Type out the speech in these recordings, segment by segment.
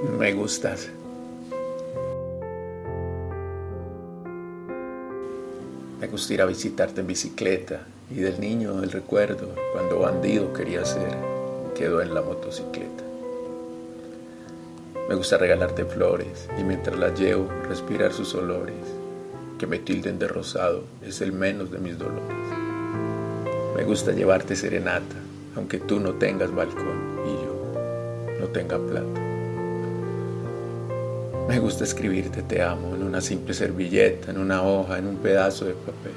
Me gustas. Me gusta ir a visitarte en bicicleta y del niño el recuerdo cuando bandido quería ser quedó en la motocicleta. Me gusta regalarte flores y mientras las llevo respirar sus olores, que me tilden de rosado es el menos de mis dolores. Me gusta llevarte serenata, aunque tú no tengas balcón y yo no tenga plata. Me gusta escribirte te amo en una simple servilleta, en una hoja, en un pedazo de papel.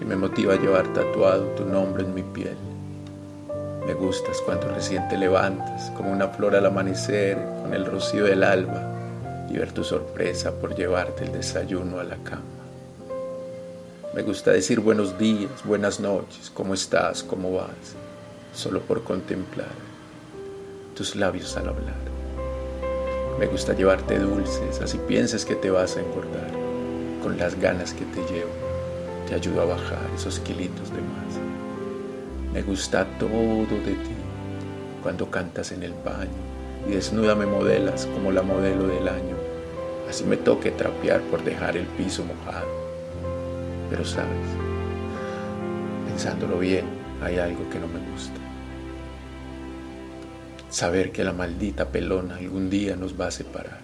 Y me motiva llevar tatuado tu nombre en mi piel. Me gustas cuando recién te levantas, como una flor al amanecer, con el rocío del alba, y ver tu sorpresa por llevarte el desayuno a la cama. Me gusta decir buenos días, buenas noches, cómo estás, cómo vas, solo por contemplar tus labios al hablar. Me gusta llevarte dulces, así pienses que te vas a engordar. Con las ganas que te llevo, te ayudo a bajar esos kilitos de más. Me gusta todo de ti, cuando cantas en el baño y desnuda me modelas como la modelo del año. Así me toque trapear por dejar el piso mojado. Pero sabes, pensándolo bien, hay algo que no me gusta. Saber que la maldita pelona algún día nos va a separar.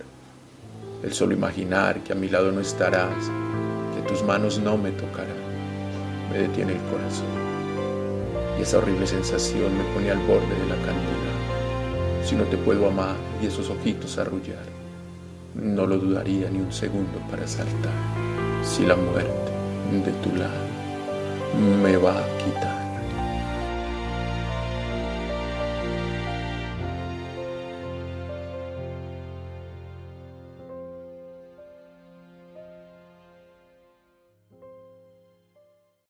El solo imaginar que a mi lado no estarás, que tus manos no me tocarán, me detiene el corazón. Y esa horrible sensación me pone al borde de la candela. Si no te puedo amar y esos ojitos arrullar, no lo dudaría ni un segundo para saltar. Si la muerte de tu lado me va a quitar.